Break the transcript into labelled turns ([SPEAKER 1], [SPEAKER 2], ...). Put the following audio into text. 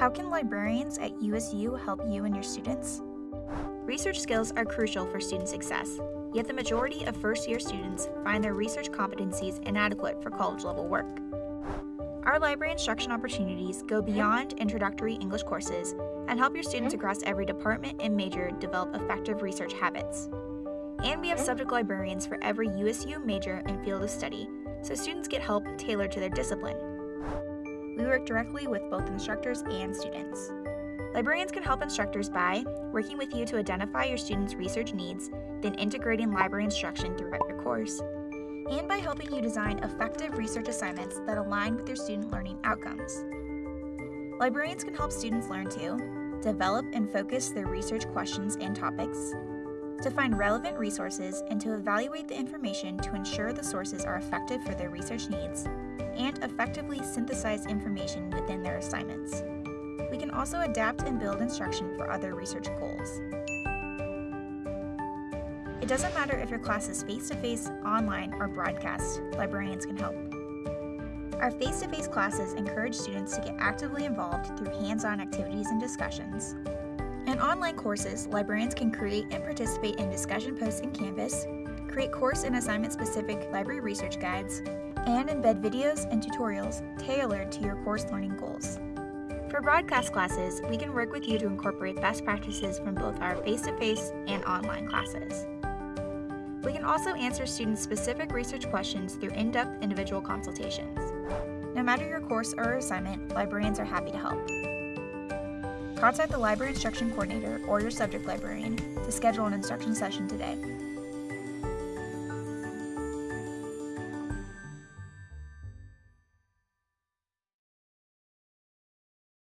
[SPEAKER 1] How can librarians at USU help you and your students? Research skills are crucial for student success, yet the majority of first year students find their research competencies inadequate for college level work. Our library instruction opportunities go beyond introductory English courses and help your students across every department and major develop effective research habits. And we have subject librarians for every USU major and field of study, so students get help tailored to their discipline. We work directly with both instructors and students. Librarians can help instructors by working with you to identify your students' research needs, then integrating library instruction throughout your course, and by helping you design effective research assignments that align with your student learning outcomes. Librarians can help students learn to develop and focus their research questions and topics, to find relevant resources and to evaluate the information to ensure the sources are effective for their research needs, and effectively synthesize information within their assignments. We can also adapt and build instruction for other research goals. It doesn't matter if your class is face to face, online, or broadcast, librarians can help. Our face to face classes encourage students to get actively involved through hands on activities and discussions. In online courses, librarians can create and participate in discussion posts in Canvas, create course and assignment specific library research guides, and embed videos and tutorials tailored to your course learning goals. For broadcast classes, we can work with you to incorporate best practices from both our face to face and online classes. We can also answer students' specific research questions through in depth individual consultations. No matter your course or assignment, librarians are happy to help. Contact the Library Instruction Coordinator or your subject librarian to schedule an instruction session today.